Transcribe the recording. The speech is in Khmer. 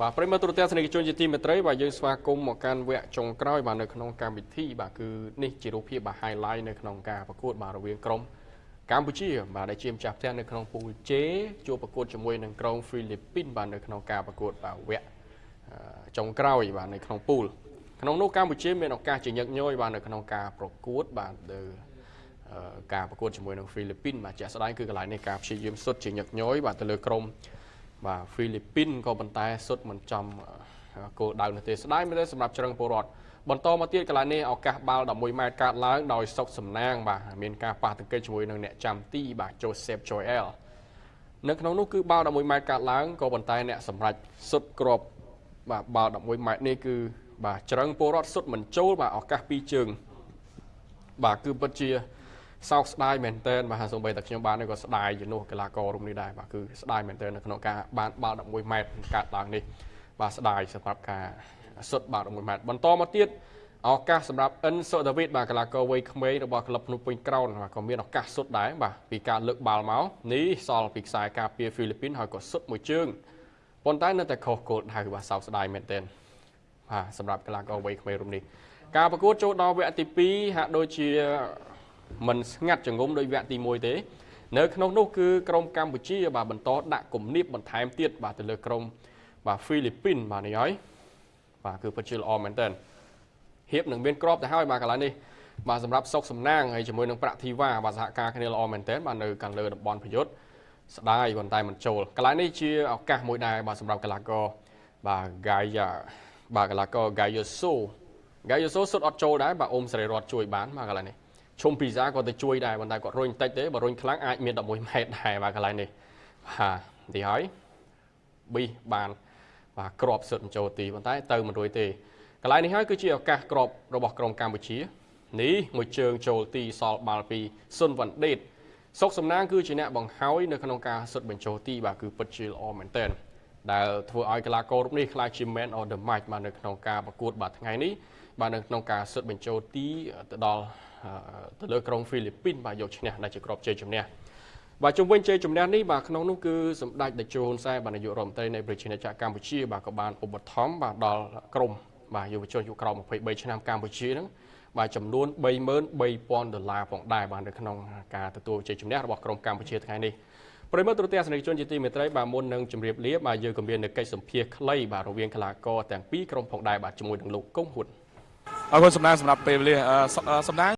បាទប្រិមត្តទូរទស្សនិកជនជាទីមេត្រីបាទយើងស្វាគមន៍មកកាន់វគ្គចុងក្រោយបាទនៅក្នុងកម្មវិធីបាទគឺនេះជារូបភាពបាទ highlight នៅក្នុងការប្រកួតបាទរវាងក្រុមកម្ពុជា បាទដែលជាម្ចាស់ផ្ទះនៅក្នុងពូល J ជួបប្រកួតជាមួយនឹងក្រុមហ្វីលីពីនបាទនៅក្នុងការប្រកួតបាទវគ្គចុងក្រោយបាទនៅក្នុងពូលក្នុងនោះកម្ពុជាមានឱកាសជាញឹកញយបាទនៅក្នុងការប្រកួតបាទទៅការប្រកួតជាមួយនឹងហ្វីលីពីនបាទជាក់ស្ដែងគឺកន្លែងនេះការព្យាយាមសុទ្ធជាញឹកញយបាទទៅលើក្រុម បាទហ្វីលីពីនក៏ប៉ុន្តែសុទ្ធមិនចំគោលដៅនោះទេស្ដាយមែនទេសម្រាប់ជ្រឹងពលរដ្ឋបន្តមកទៀតកន្លែងនេះឱកាសបាល់11ម៉ែត្រកាត់ឡើងដោយសុកសំណាងបាទមានការប៉ះទង្គិចជាមួយនឹងអ្នកចាំទីបាទ Joseph Joel នៅក្នុងនោះគឺបាល់11ម៉ែត្រកាត់ឡើងក៏ប៉ុន្តែអ្នកសម្រេចសុទ្ធក្របបាទបាល់11ម៉ែត្រនេះគឺបាទជ្រឹងពលរដ្ឋសុទ្ធមិនចូលបាទឱកាសពីរជើងបាទគឺពិតជា សោកស្ដាយមែនទែនបាទសូម្បីតែខ្ញុំបានក៏ស្ដាយជំនួសកីឡាកររូបនេះដែរបាទគឺស្ដាយមែនទែននៅក្នុងការបានបាល់11ម៉ែត្រកាត់ឡើងនេះបាទស្ដាយសម្រាប់ការសុទ្ធបាល់11ម៉ែត្របន្តមកទៀតឱកាសសម្រាប់អិនសូដាវីតបាទកីឡាករវ័យក្មេងរបស់ក្លឹបភ្នំពេញក្រោនបាទក៏មានឱកាសសុទ្ធដែរបាទពីការលើកបាល់មកនេះសល់ពីខ្សែការពារហ្វីលីពីនហើយក៏សុទ្ធមួយជើងប៉ុន្តែនៅតែខុសគោលដៅបាទសោកស្ដាយមែនទែនបាទសម្រាប់កីឡាករវ័យក្មេងរូបនេះការប្រកួតចូលដល់វគ្គទី2ហាក់ដូចជា មិនស្ងាត់ចងំដោយវគ្គទី1ទេនៅក្នុងនោះគឺក្រុមកម្ពុជាបាទបន្តដាក់គំនាបបន្ថែមទៀតបាទទៅលើក្រុមបាទហ្វីលីពីនបាទនេះហើយបាទគឺពិតជាល្អមែនតើហៀបនឹងមានក្របទៅហើយបាទកន្លែងនេះបាទសម្រាប់សុកសំណាងហើយជាមួយនឹងប្រាក់ធីវ៉ាបាទសហការគ្នាល្អមែនតើបាទនៅខាងលើតំបន់ប្រយុទ្ធស្ដាយប៉ុន្តែមិនចូលកន្លែងនេះជាឱកាសមួយដែរបាទសម្រាប់កីឡាករបាទ Gaia បាទកីឡាករ Gaia So Gaia So សុទ្ធអត់ចូលដែរបាទអ៊ុំសេរីរតជួយបានបាទកន្លែងនេះ ឈុំពីសាក៏ទៅជួយដែរប៉ុន្តែគាត់រុញតិចទេបើរុញខ្លាំងអាចមាន11ម៉ែត្រដែរបាទកន្លែងនេះបាទទីហើយប៊ីបានបាទក្របសិតចូលទីប៉ុន្តែទៅមិនរួយទេកន្លែងនេះហើយគឺជាឱកាសក្របរបស់ក្រុមកម្ពុជានេះមួយជើងចូលទីសល់បាល់ពីស៊ុនវ៉ាន់ដេតសុកសំណាងគឺជាអ្នកបង្ហើយនៅក្នុងការសុទ្ធបញ្ចូលទីបាទគឺពិតជាល្អមែនទែន ដែលធ្វើឲ្យកីឡាកររូបនេះក្លាយជា man of the match បាទនៅក្នុងការប្រកួតបាទថ្ងៃនេះបាទនៅក្នុងការសុទ្ធបញ្ចូលទីទៅដល់ទៅលើក្រុងហ្វីលីពីនបាទយកឈ្នះដែលជាក្របជ័យជំនះបាទជុំវិញជ័យជំនះនេះបាទក្នុងនោះគឺសម្ដេចតេជោហ៊ុនសែនបាទនាយករដ្ឋមន្ត្រីនៃប្រជាជាតិកម្ពុជាបាទក៏បានឧបត្ថម្ភបាទដល់ក្រុមបាទយុវជនអាយុក្រោម23ឆ្នាំកម្ពុជាហ្នឹងបាទចំនួន33000ដុល្លារផងដែរបាទនៅក្នុងការទទួលជ័យជំនះរបស់ក្រុមកម្ពុជាថ្ងៃនេះ ប្រិមត្តទូរទស្សនិកជនជាទីមេត្រីបាទមុននឹងជម្រាបលាបាទយើងក៏មាននៅកិច្ចសម្ភាសខ្លីបាទរវាងកីឡាករទាំងពីរក្រុមផងដែរបាទជាមួយនឹងលោកកុងហ៊ុនអរគុណសំណាងសម្រាប់ពេលវេលាសំណាង